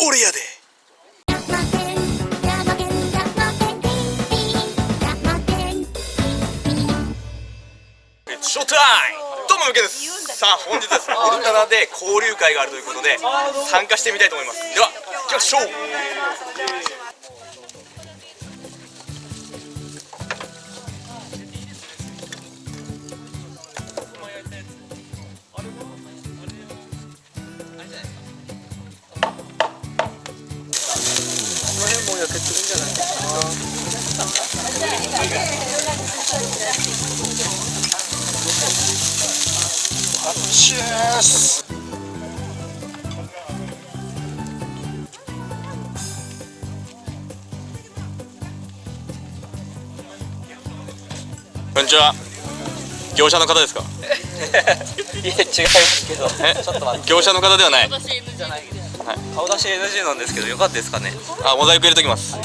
俺やで。ショータイムどうもむけです。さあ本日ですねオルタナで交流会があるということで参加してみたいと思います。では行きましょうチュースこんにちは。業者の方ですか？いや違いますけど。え？ちょっと待って。業者の方ではない顔出し NG なんですけどよかったですかね？あモザイク入れときます。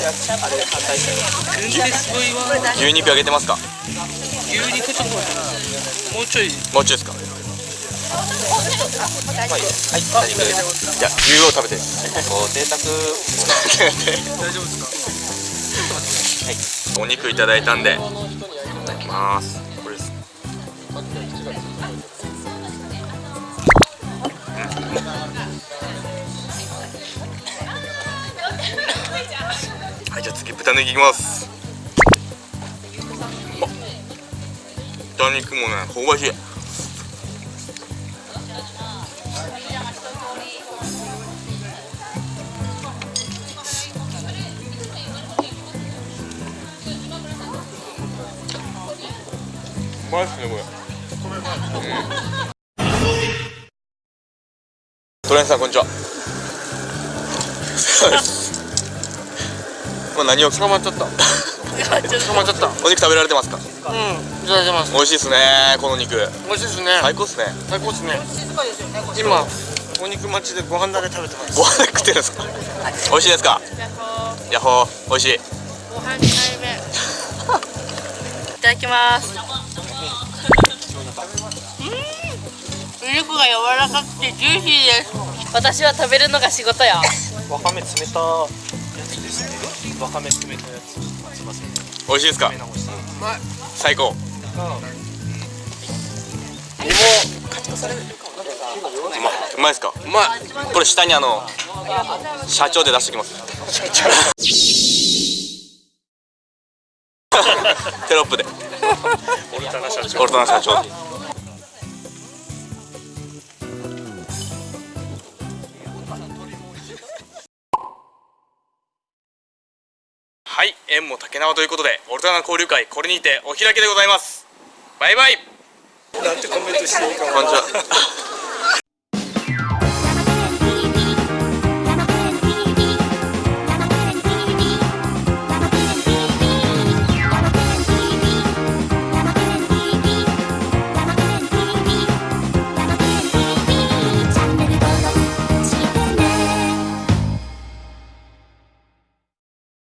牛肉あげてますか？牛肉ちょっともうちょい。もうちょいですか？はい。はい。大丈夫ですじゃあ牛を食べて。ご贅沢大丈夫ですかはい。お肉いただいたんで。いただきます。これですはいじゃあ次豚肉いきます。豚肉もね香ばしい。うまいっすねこれ。トレンさんこんにちは。まあ何を 捕まっちゃった？捕まっちゃった。お肉食べられてますか？うん、いただいてます。美味しいですねこの肉。美味しいですね。最高っすね。最高ですね。今、お肉待ちでご飯だけ食べてます。ご飯食ってるんですか？美味しいですか？ヤッホー。美味しい。ご飯2回目いただきます。うん。お肉が柔らかくてジューシーです。私は食べるのが仕事やわかめ詰めたやつですねわかめ詰めたやつすいません。美味しいです。か最高。うまいですかうまいこれ下にあの社長で出してきますテロップでオルタナ社長オルタナ社長はい縁も竹縄ということでオルタナ交流会これにてお開きでございます。バイバイ。なんてコメントしていいかこんにちは